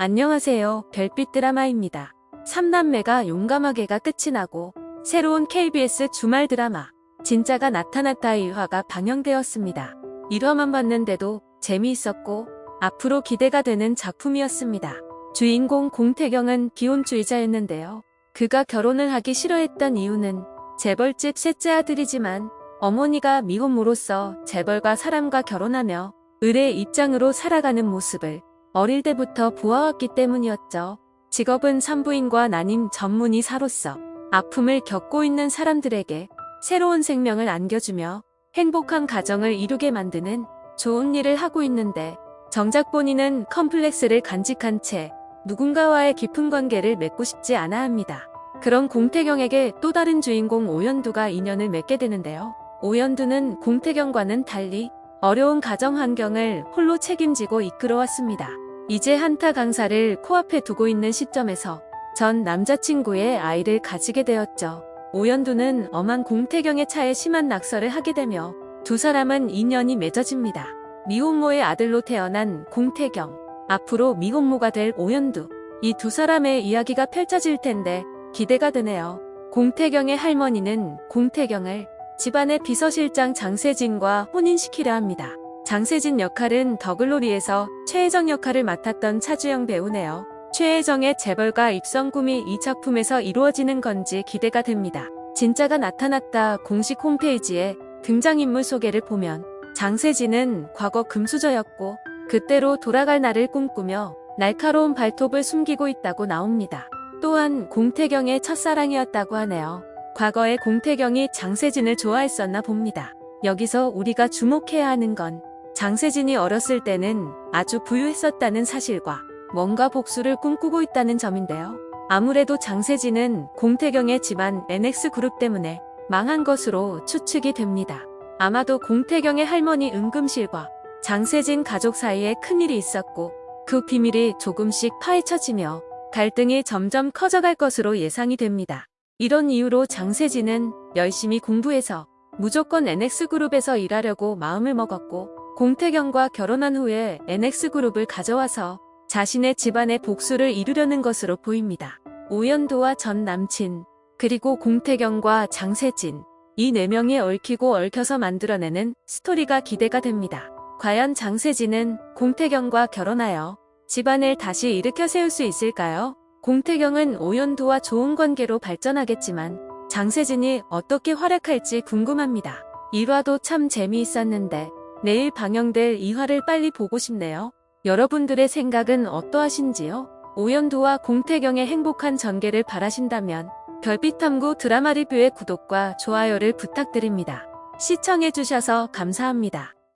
안녕하세요. 별빛 드라마입니다. 3남매가 용감하게가 끝이 나고 새로운 KBS 주말 드라마 진짜가 나타났다 1화가 방영되었습니다. 1화만 봤는데도 재미있었고 앞으로 기대가 되는 작품이었습니다. 주인공 공태경은 비혼주의자였는데요. 그가 결혼을 하기 싫어했던 이유는 재벌집 셋째 아들이지만 어머니가 미혼모로서 재벌과 사람과 결혼하며 을의 입장으로 살아가는 모습을 어릴 때부터 보아왔기 때문이었죠. 직업은 산부인과 난임 전문의사로서 아픔을 겪고 있는 사람들에게 새로운 생명을 안겨주며 행복한 가정을 이루게 만드는 좋은 일을 하고 있는데 정작 본인은 컴플렉스를 간직한 채 누군가와의 깊은 관계를 맺고 싶지 않아 합니다. 그런 공태경에게 또 다른 주인공 오연두가 인연을 맺게 되는데요. 오연두는 공태경과는 달리 어려운 가정 환경을 홀로 책임지고 이끌어왔습니다. 이제 한타 강사를 코앞에 두고 있는 시점에서 전 남자친구의 아이를 가지게 되었죠. 오연두는 엄한 공태경의 차에 심한 낙서를 하게 되며 두 사람은 인연이 맺어집니다. 미혼모의 아들로 태어난 공태경, 앞으로 미혼모가 될 오연두. 이 두 사람의 이야기가 펼쳐질 텐데 기대가 되네요. 공태경의 할머니는 공태경을 집안의 비서실장 장세진과 혼인시키려 합니다. 장세진 역할은 더글로리에서 최혜정 역할을 맡았던 차주영 배우네요. 최혜정의 재벌가 입성 꿈이 이 작품에서 이루어지는 건지 기대가 됩니다. 진짜가 나타났다 공식 홈페이지에 등장인물 소개를 보면 장세진은 과거 금수저였고 그때로 돌아갈 날을 꿈꾸며 날카로운 발톱을 숨기고 있다고 나옵니다. 또한 공태경의 첫사랑이었다고 하네요. 과거에 공태경이 장세진을 좋아했었나 봅니다. 여기서 우리가 주목해야 하는 건 장세진이 어렸을 때는 아주 부유했었다는 사실과 뭔가 복수를 꿈꾸고 있다는 점인데요. 아무래도 장세진은 공태경의 집안 NX그룹 때문에 망한 것으로 추측이 됩니다. 아마도 공태경의 할머니 은금실과 장세진 가족 사이에 큰일이 있었고 그 비밀이 조금씩 파헤쳐지며 갈등이 점점 커져갈 것으로 예상이 됩니다. 이런 이유로 장세진은 열심히 공부해서 무조건 NX그룹에서 일하려고 마음을 먹었고 공태경과 결혼한 후에 NX그룹을 가져와서 자신의 집안의 복수를 이루려는 것으로 보입니다. 오연도와 전 남친, 그리고 공태경과 장세진, 이 네 명이 얽히고 얽혀서 만들어내는 스토리가 기대가 됩니다. 과연 장세진은 공태경과 결혼하여 집안을 다시 일으켜 세울 수 있을까요? 공태경은 오연도와 좋은 관계로 발전하겠지만 장세진이 어떻게 활약할지 궁금합니다. 1화도 참 재미있었는데 내일 방영될 2화를 빨리 보고 싶네요. 여러분들의 생각은 어떠하신지요? 오연도와 공태경의 행복한 전개를 바라신다면 별빛탐구 드라마 리뷰의 구독과 좋아요를 부탁드립니다. 시청해주셔서 감사합니다.